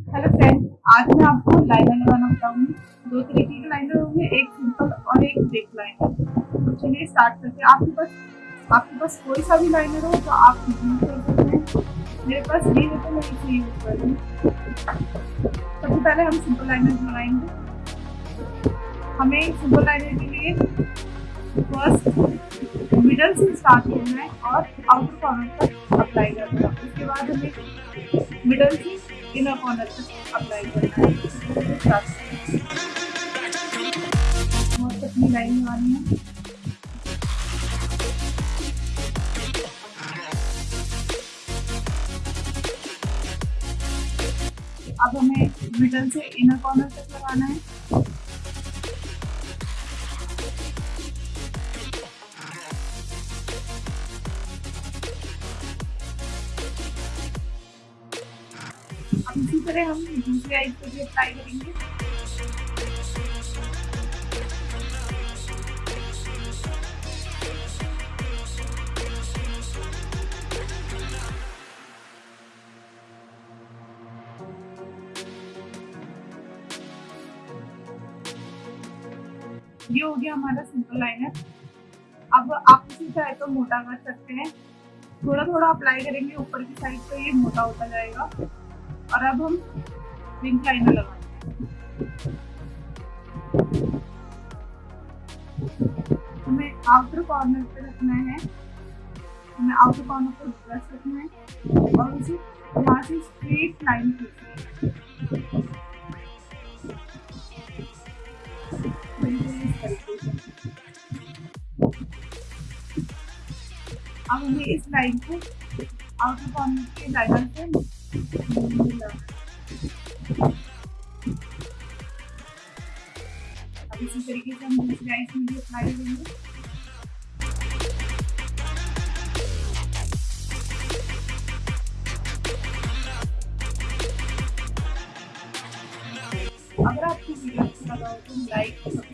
Hello friend आज मैं आपको लाइनर लगाना बताऊँगी दो तरीके के लाइनर होंगे, एक सिंपल और एक ब्रेक लाइनर तो चलिए स्टार्ट करते हैं। आपके पास आपके पास कोई सा भी लाइनर हो तो आप यूज़ कर सकते हैं। मेरे पास ये है तो मैं इसे यूज़ कर रही सबसे पहले हम सिंपल लाइनर लगाएँगे हमें सिंपल लाइनर के लिए फ़र्स्ट मिडल से स्टार्ट करना है और आउटर कॉर्नर तक अप्लाई करना है। उसके बाद हमें मिडल से इनर कॉर्नर से अप्लाई करना है अपनी लाइन लगानी है अब हमें मिडल से इनर कॉर्नर तक लगाना है। इसी तरह हम दूसरे आइज़ भी अप्लाई करेंगे। ये हो गया हमारा सिंपल लाइनर अब आप इसी चाहे तो मोटा कर सकते हैं। थोड़ा थोड़ा अप्लाई करेंगे ऊपर की साइड तो ये मोटा होता जाएगा। और अब हम विंग लाइनर लगाएँगे। हमें आउटर कॉर्नर पे रखना है। हमें आउटर कॉर्नर पर ब्रश रखना है। और उसे यहाँ से स्ट्रेट लाइन खींचनी अब हमें इस लाइन को आउटर कॉर्नर के लाइनर से अब इसी तरीके से हम दूसरी आइस में भी अप्लाई करेंगे। अगर आपको वीडियो अच्छा लगा हो तो लाइक